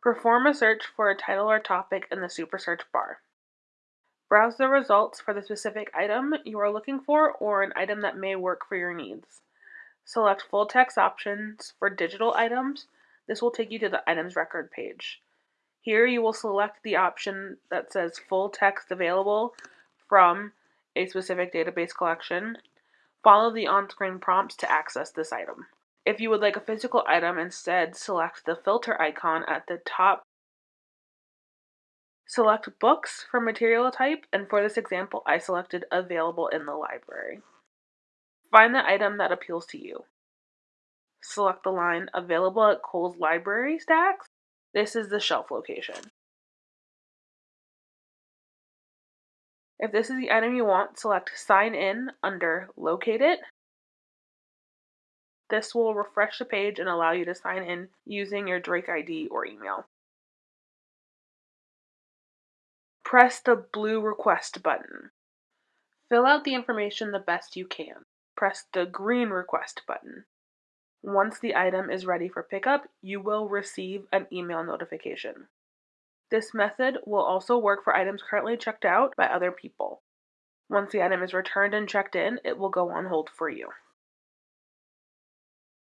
Perform a search for a title or topic in the Super Search bar. Browse the results for the specific item you are looking for or an item that may work for your needs. Select full text options for digital items. This will take you to the items record page. Here you will select the option that says full text available from a specific database collection. Follow the on-screen prompts to access this item. If you would like a physical item instead, select the filter icon at the top. Select books for material type, and for this example, I selected available in the library. Find the item that appeals to you. Select the line available at Cowles library stacks. This is the shelf location. If this is the item you want, select sign in under locate it this will refresh the page and allow you to sign in using your Drake ID or email. Press the blue request button. Fill out the information the best you can. Press the green request button. Once the item is ready for pickup, you will receive an email notification. This method will also work for items currently checked out by other people. Once the item is returned and checked in, it will go on hold for you.